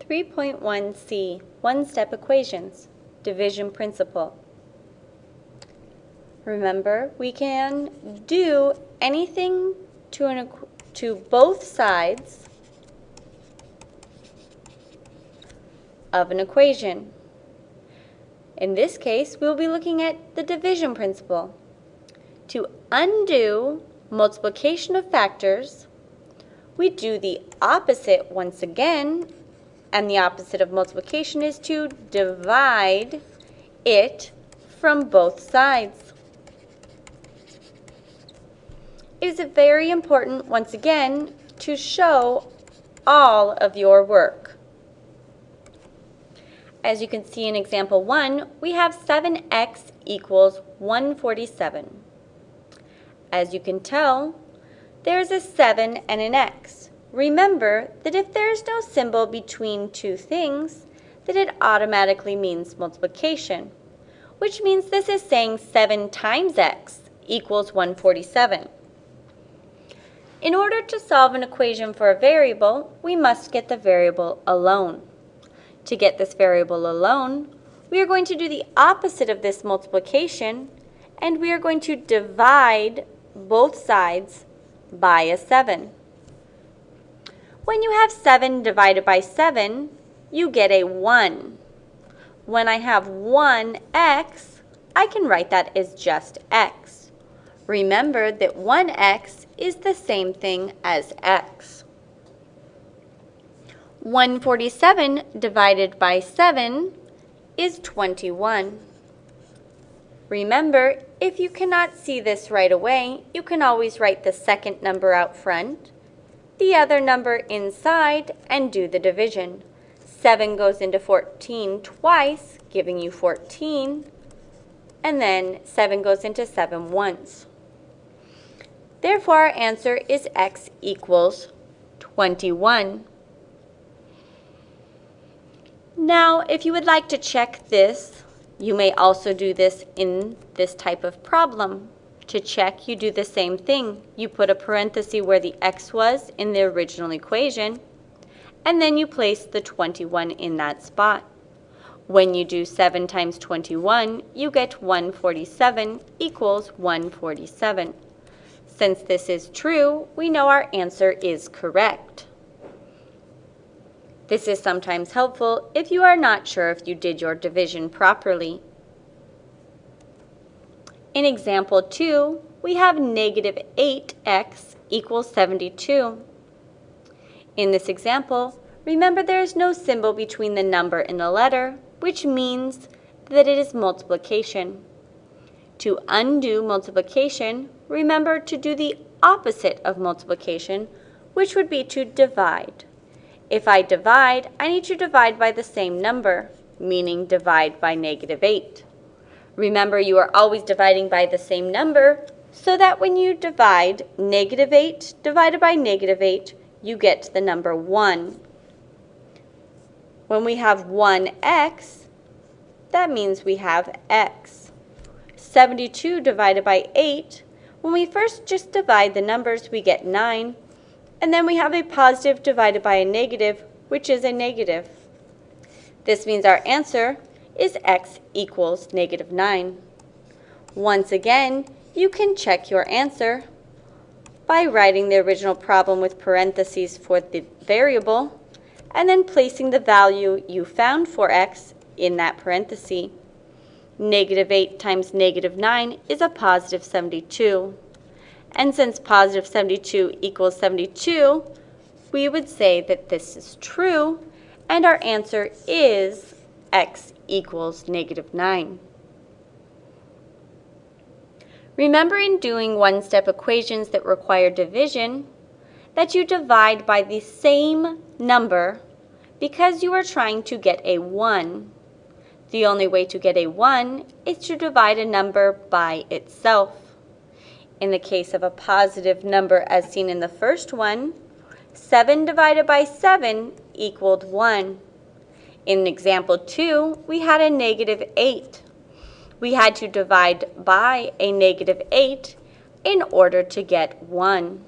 3.1c, one-step equations, division principle. Remember, we can do anything to, an, to both sides of an equation. In this case, we'll be looking at the division principle. To undo multiplication of factors, we do the opposite once again and the opposite of multiplication is to divide it from both sides. It is very important, once again, to show all of your work. As you can see in example 1, we have 7x equals 147. As you can tell, there's a 7 and an x. Remember that if there is no symbol between two things, that it automatically means multiplication, which means this is saying 7 times x equals 147. In order to solve an equation for a variable, we must get the variable alone. To get this variable alone, we are going to do the opposite of this multiplication, and we are going to divide both sides by a 7. When you have 7 divided by 7, you get a 1. When I have 1x, I can write that as just x. Remember that 1x is the same thing as x. 147 divided by 7 is 21. Remember, if you cannot see this right away, you can always write the second number out front the other number inside and do the division. 7 goes into 14 twice, giving you 14, and then 7 goes into 7 once. Therefore, our answer is x equals 21. Now, if you would like to check this, you may also do this in this type of problem. To check, you do the same thing. You put a parenthesis where the x was in the original equation, and then you place the 21 in that spot. When you do 7 times 21, you get 147 equals 147. Since this is true, we know our answer is correct. This is sometimes helpful if you are not sure if you did your division properly. In example 2, we have negative 8x equals 72. In this example, remember there is no symbol between the number and the letter, which means that it is multiplication. To undo multiplication, remember to do the opposite of multiplication, which would be to divide. If I divide, I need to divide by the same number, meaning divide by negative 8. Remember, you are always dividing by the same number, so that when you divide negative 8 divided by negative 8, you get the number 1. When we have 1x, that means we have x. 72 divided by 8, when we first just divide the numbers, we get 9. And then we have a positive divided by a negative, which is a negative. This means our answer is x equals negative 9. Once again, you can check your answer by writing the original problem with parentheses for the variable and then placing the value you found for x in that parenthesis. Negative 8 times negative 9 is a positive 72. And since positive 72 equals 72, we would say that this is true, and our answer is x equals negative 9. Remember in doing one-step equations that require division, that you divide by the same number because you are trying to get a 1. The only way to get a 1 is to divide a number by itself. In the case of a positive number as seen in the first one, 7 divided by 7 equaled 1. In example 2, we had a negative 8. We had to divide by a negative 8 in order to get 1.